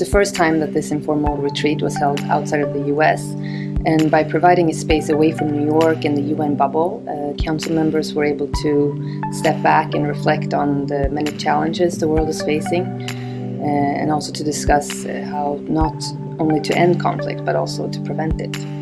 the first time that this informal retreat was held outside of the US, and by providing a space away from New York and the UN bubble, uh, council members were able to step back and reflect on the many challenges the world is facing, uh, and also to discuss uh, how not only to end conflict but also to prevent it.